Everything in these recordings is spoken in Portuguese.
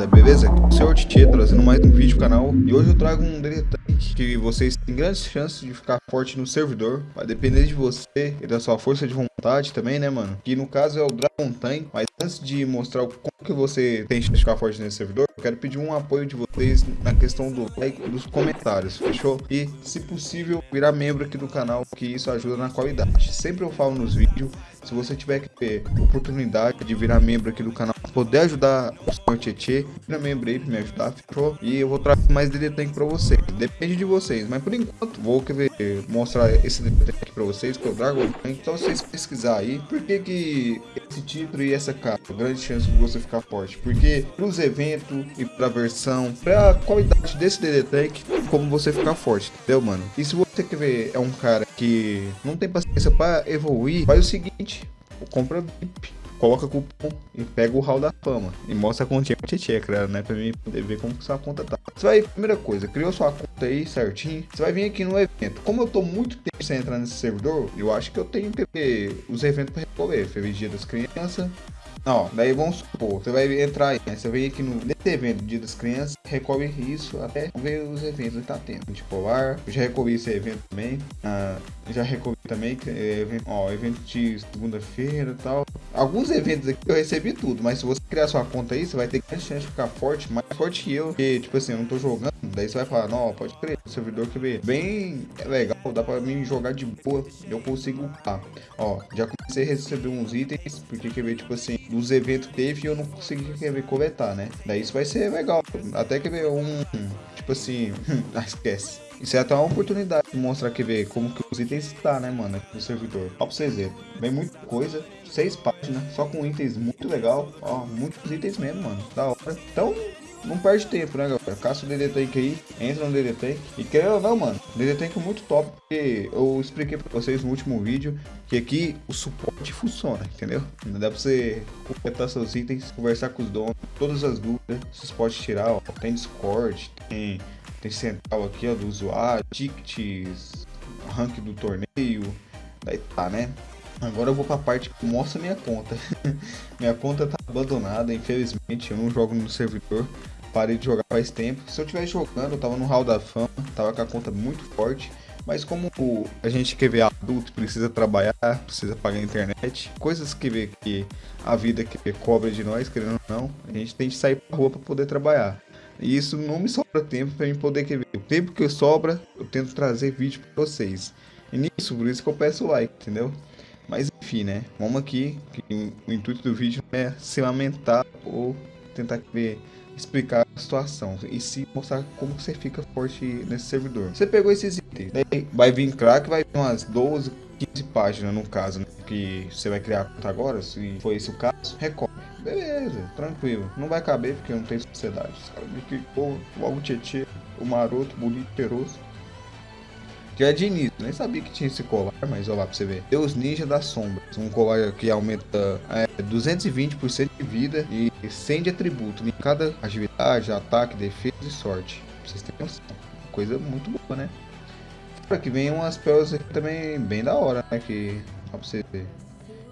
rapaziada, beleza? Senhor Tietê trazendo mais um vídeo no canal E hoje eu trago um deletante que vocês têm grandes chances de ficar forte no servidor Vai depender de você e da sua força de vontade também, né mano? Que no caso é o Dragon Tank Mas antes de mostrar como que você tem chance de ficar forte nesse servidor Eu quero pedir um apoio de vocês na questão do like dos comentários, fechou? E se possível virar membro aqui do canal que isso ajuda na qualidade Sempre eu falo nos vídeos se você tiver que ter oportunidade de virar membro aqui do canal, poder ajudar o Tietê, aí pra me ajudar, fechou? E eu vou trazer mais DD Tank pra vocês. Depende de vocês, mas por enquanto vou querer mostrar esse DD Tank pra vocês, que é o Dragon Tank. Então vocês pesquisar aí, por que que esse título e essa capa, grande chance de você ficar forte? Porque pros eventos e pra versão, pra qualidade desse DD Tank, como você ficar forte, entendeu, mano? E se você quer ver, é um cara que não tem paciência pra evoluir, faz o seguinte, compra VIP, coloca cupom e pega o hall da fama e mostra a continha pra Tietê, cara, né? Pra mim poder ver como que sua conta tá. Você vai, primeira coisa, criou sua conta aí certinho, você vai vir aqui no evento. Como eu tô muito tempo sem entrar nesse servidor, eu acho que eu tenho que ver os eventos pra recolher. Feliz Dia das Crianças, Ó, daí vamos supor, você vai entrar aí, né? Você vem aqui no nesse evento Dia das Crianças, recolhe isso até ver os eventos que tá tendo. Tipo, ar, eu já recolhi esse evento também. Ah, já recolhi também, é, evento, ó, evento de segunda-feira e tal. Alguns eventos aqui eu recebi tudo, mas se você criar sua conta aí, você vai ter grande chance de ficar forte, mais forte que eu. Porque, tipo assim, eu não tô jogando, daí você vai falar, não, pode crer, o servidor que vê bem é legal, dá pra mim jogar de boa, eu consigo upar. Ó, já comecei a receber uns itens, porque quer ver, tipo assim, dos eventos teve e eu não consegui quer ver, coletar, né? Daí isso vai ser legal. Até quer ver um, tipo assim, ah, esquece. Isso é até uma oportunidade de mostrar que ver como que os itens está, né, mano, aqui no servidor. Ó pra vocês verem. Vem muita coisa, seis páginas, só com itens muito legal. Ó, muitos itens mesmo, mano. Da hora. Então, não perde tempo, né, galera? Caça o DD Tank aí, entra no DD Tank. E quer ou não, mano, DD Tank é muito top, porque eu expliquei pra vocês no último vídeo que aqui o suporte funciona, entendeu? Dá pra você completar seus itens, conversar com os donos, todas as dúvidas, vocês podem tirar, ó. Tem Discord, tem tem central aqui, ó, do usuário, tickets, rank do torneio, daí tá, né? Agora eu vou pra parte que mostra minha conta. minha conta tá abandonada, infelizmente, eu não jogo no servidor. Parei de jogar faz tempo. Se eu tivesse jogando, eu tava no Hall da Fama, tava com a conta muito forte. Mas como a gente quer ver adulto, precisa trabalhar, precisa pagar a internet, coisas que vê que a vida que cobra de nós, querendo ou não, a gente tem que sair pra rua pra poder trabalhar. E isso não me sobra tempo para mim poder ver. O tempo que sobra, eu tento trazer vídeo para vocês. E nisso, por isso que eu peço like, entendeu? Enfim, né? Vamos aqui, que o intuito do vídeo é se lamentar ou tentar ver, explicar a situação. E se mostrar como você fica forte nesse servidor. Você pegou esses itens, daí vai vir crack, vai vir umas 12, 15 páginas no caso, né? Que você vai criar a conta agora, se for esse o caso, recorre. Beleza, tranquilo. Não vai caber porque não tem sociedade. Caras me clicou logo o Tietê, o maroto, bonito, cheiroso. Que é de início, nem sabia que tinha esse colar, mas olha lá pra você ver. Deus Ninja das Sombras, um colar que aumenta é, 220% de vida e 100 de atributo em cada agilidade, ataque, defesa e sorte. Pra vocês terem noção. Coisa muito boa, né? Fora que vem umas pérolas aqui também bem da hora, né? Que, ó pra você ver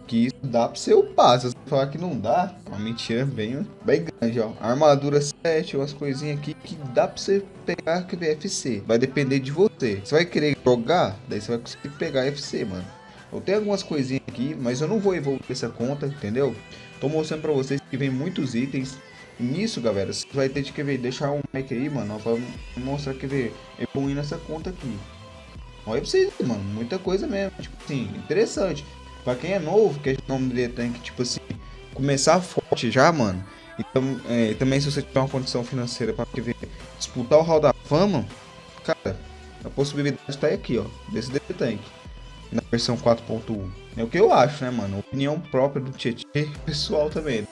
que dá pra você upar. Se falar que não dá, uma mentira bem, bem grande, ó. Armadura 7, umas coisinhas aqui que dá pra você pegar que FC. Vai depender de você. Você vai querer jogar, daí você vai conseguir pegar FC, mano. Eu tenho algumas coisinhas aqui, mas eu não vou evoluir essa conta, entendeu? Tô mostrando pra vocês que vem muitos itens. Nisso, galera, você vai ter que ver, deixar um like aí, mano, pra mostrar que ver evoluindo essa conta aqui. Olha pra vocês, mano, muita coisa mesmo, tipo assim, interessante. Pra quem é novo, que o nome dele tem que, tipo assim, começar forte já, mano. Então, é, também se você tiver uma condição financeira pra ver, disputar o Hall da Fama, cara, a possibilidade tá aqui, ó, desse DT Tank. Na versão 4.1. É o que eu acho, né, mano? Opinião própria do Tietê pessoal também.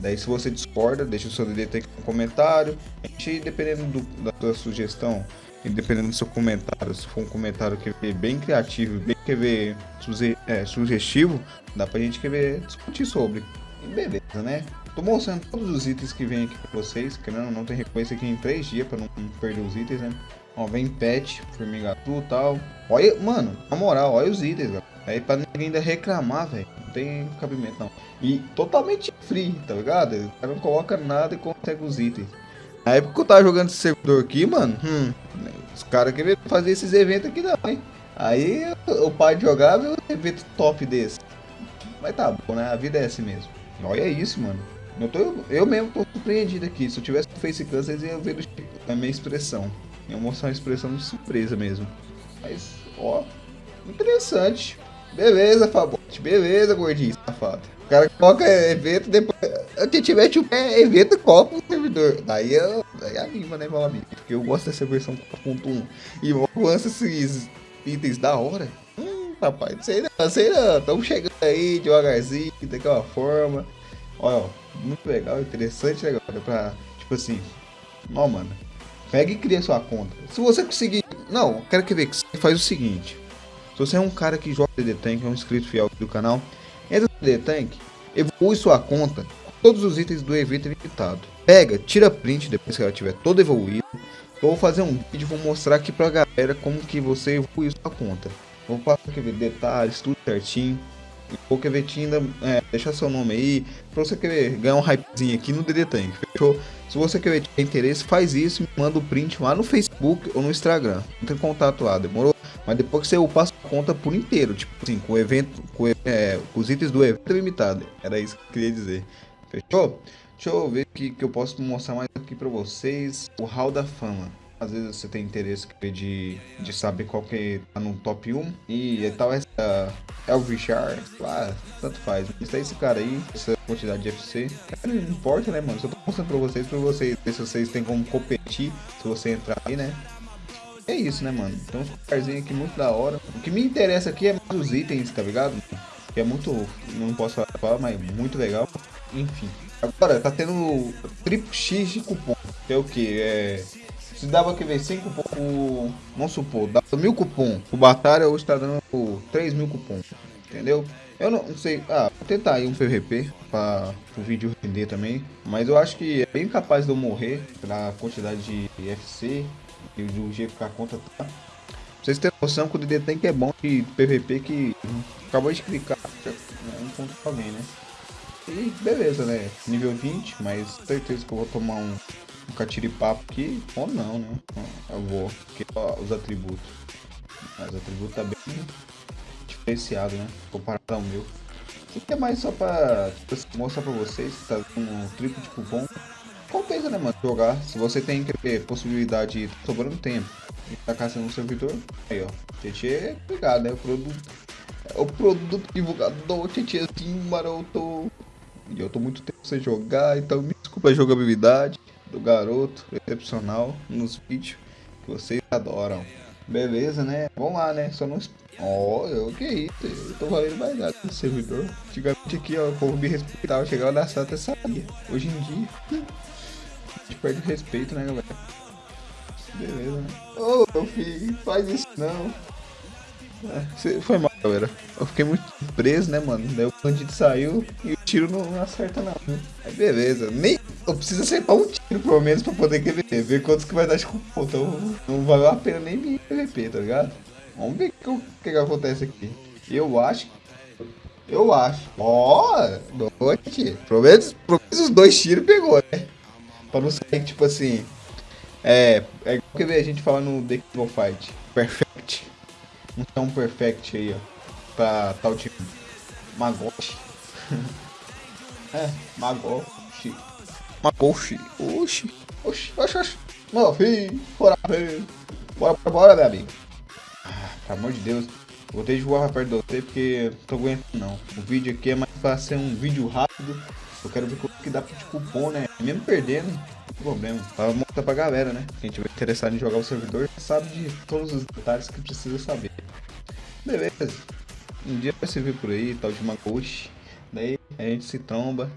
Daí se você discorda, deixa o seu DD Tank no comentário. A gente, dependendo do, da sua sugestão, e dependendo do seu comentário, se for um comentário que é bem criativo, bem que é, sugestivo, dá pra gente querer discutir sobre. beleza, né? Tô mostrando todos os itens que vem aqui pra vocês, querendo não tem reconhecimento aqui em 3 dias pra não perder os itens, né? Ó, vem pet, formigatu e tal. Olha, mano, na moral, olha os itens, galera. Aí pra ninguém ainda reclamar, velho, não tem cabimento não. E totalmente free, tá ligado? O cara não coloca nada e consegue os itens. Na época que eu tava jogando esse servidor aqui, mano, hum, os caras queriam fazer esses eventos aqui não, hein? Aí o pai jogava e um evento top desse. Mas tá bom, né? A vida é assim mesmo. Olha isso, mano. Eu, tô, eu mesmo tô surpreendido aqui. Se eu tivesse no Facecam, vocês iam ver a minha expressão. Ia mostrar uma expressão de surpresa mesmo. Mas, ó, interessante. Beleza, Fabote. Beleza, gordinho, safado. O cara coloca evento, depois. Se tiver tipo, evento, coloca o servidor. Daí, eu, daí anima, né, meu amigo? Porque eu gosto dessa versão 4.1. E lança esses itens da hora. Hum, rapaz, não sei não, sei não. Estamos chegando aí devagarzinho, daquela forma. Olha, ó, muito legal, interessante, legal. Pra, tipo assim, ó, mano. Pega e cria sua conta. Se você conseguir. Não, quero que ver que você faz o seguinte. Se você é um cara que joga DD Tank, é um inscrito fiel do canal, entra no DD Tank, evolui sua conta todos os itens do evento limitado. Pega, tira print depois que ela tiver toda evoluída. Vou fazer um vídeo vou mostrar aqui pra galera como que você evolui sua conta. Vou passar aqui detalhes, tudo certinho. Vou querer ainda é, deixar seu nome aí, pra você querer ganhar um hypezinho aqui no DD Tank, fechou? Se você querer ter interesse, faz isso e me manda o print lá no Facebook ou no Instagram. Não tem contato lá, demorou? Mas depois que você eu passo a conta por inteiro, tipo assim, com o evento, com, é, com os itens do evento limitado. Era isso que eu queria dizer. Fechou? Deixa eu ver que, que eu posso mostrar mais aqui pra vocês. O Hall da Fama. Às vezes você tem interesse de, de saber qual que tá no top 1. E tal essa Elvichar, lá, tanto faz. Isso é esse cara aí, essa quantidade de FC. Não importa, né, mano? Só tô mostrando pra vocês, pra vocês ver se vocês têm como competir, se você entrar aí, né? É isso, né, mano? Então uns carzinhos aqui muito da hora. O que me interessa aqui é mais os itens, tá ligado? Que é muito, não posso falar, mas muito legal. Enfim. Agora, tá tendo triplo X de cupom. Que é o que? É se dava que ver 5 cupom, vamos supor, dava mil cupom. O Batalha hoje tá dando 3 mil cupom. Entendeu? Eu não, sei. Ah, vou tentar aí um PVP para o vídeo render também. Mas eu acho que é bem capaz de eu morrer pela quantidade de FC e do que a conta tá. Vocês terem noção que o DD Tank é bom de PVP que acabou de clicar. Um ponto pra alguém, né? E beleza, né? Nível 20, mas certeza que eu vou tomar um um catiripapo aqui, ou não, né? Eu vou, porque ó, os atributos. Os atributos tá bem diferenciado, né? Comparado ao meu. Isso aqui é mais só pra tipo, assim, mostrar pra vocês que tá com um triplo de cupom. Compensa, né, mano? Jogar. Se você tem que possibilidade de sobrando tempo e tá caçando um servidor, aí, ó. Tietê é pegado, né? O produto. É o produto divulgador, Tietêzinho maroto. E eu tô muito tempo sem jogar, então me desculpa a jogabilidade do garoto excepcional nos vídeos que vocês adoram. Beleza, né? Vamos lá, né? Só não. Ó, oh, que isso? Eu tô valendo mais nada no servidor. Antigamente aqui, ó, o povo me respeitava. Chegava na sala até sabia. Hoje em dia, a gente perde o respeito, né, galera? Beleza, né? Ô, oh, meu filho, faz isso não. É, foi mal, galera. Eu fiquei muito preso, né, mano? Daí o bandido saiu e o tiro não, não acerta, não. Aí beleza. Nem eu preciso acertar um tiro, pelo menos, pra poder querer ver quantos que vai dar de cupom. Então não valeu a pena nem me PVP, tá ligado? Vamos ver o que, que, acontece aqui. Eu acho. Eu acho. Ó, oh, noite. Pelo menos, pelo menos os dois tiros pegou, né? Pra não sair, tipo assim. É. É igual que a gente fala no The King Fight. Perfect. Um tão perfect aí, ó. Pra tal time. Magoshi. é, Magoshi. Magoshi. Oxi. Oxi, oxi, oxi. Meu filho, bora, filho. Bora, bora, bora, meu amigo. Ah, pelo amor de Deus. Vou ter de voar perto de você porque não tô aguentando não. O vídeo aqui é mais pra ser um vídeo rápido. Eu quero ver como que dá de cupom, né? Mesmo perdendo, problema. Pra mostrar pra galera, né? Quem tiver interessado em jogar o servidor sabe de todos os detalhes que precisa saber. Beleza. Um dia vai se ver por aí, tal de Magoshi. Daí a gente se tromba.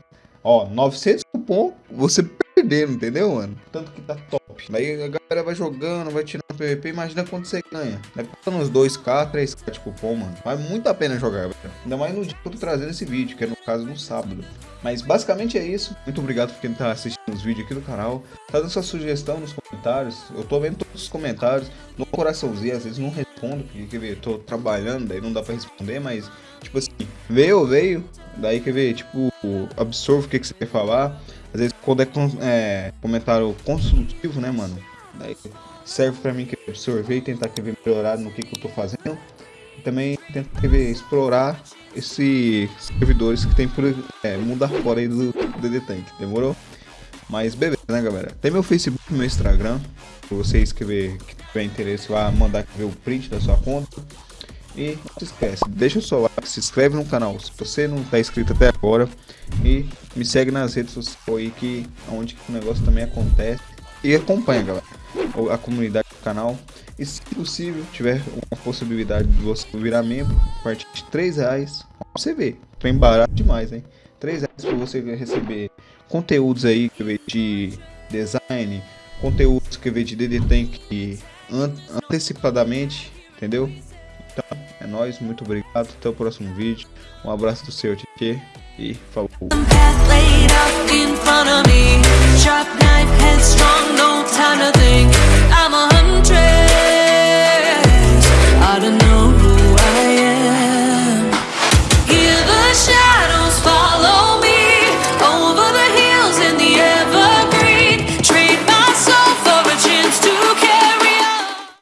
Ó, 900 cupom, você perdendo, entendeu, mano? Tanto que tá top. Daí a galera vai jogando, vai tirando PVP, imagina quanto você ganha. Vai uns 2k, 3k de cupom, mano. Vale muito a pena jogar, velho. Ainda mais no dia que eu tô trazendo esse vídeo, que é no caso no sábado. Mas basicamente é isso. Muito obrigado por quem tá assistindo os vídeos aqui do canal. Tá dando sua sugestão nos comentários. Eu tô vendo todos os comentários. No coraçãozinho, às vezes não respondo, porque quer ver, tô trabalhando, daí não dá pra responder, mas tipo assim, veio, veio. Daí quer ver, tipo, absorvo o que, que você quer falar. Às vezes quando é, é comentário construtivo, né, mano? Daí serve pra mim que absorver e tentar querer melhorar no que, que eu tô fazendo. Também querer explorar esses servidores que tem por é, mundo fora aí do DD Tank, demorou? Mas beleza, né, galera? Tem meu Facebook meu Instagram. Se você escrever que tiver interesse, vai mandar ver o print da sua conta. E não se esquece, deixa o seu like, se inscreve no canal se você não está inscrito até agora. E me segue nas redes sociais aí que onde que o negócio também acontece. E acompanha, galera, a comunidade do canal. E se possível, tiver uma possibilidade de você virar membro, a partir de 3 reais, você vê. Trem barato demais, hein? 3 reais para você receber conteúdos aí de design, conteúdos que vê de DD Tank antecipadamente, entendeu? Então, é nóis, muito obrigado, até o próximo vídeo. Um abraço do seu Titi e falou.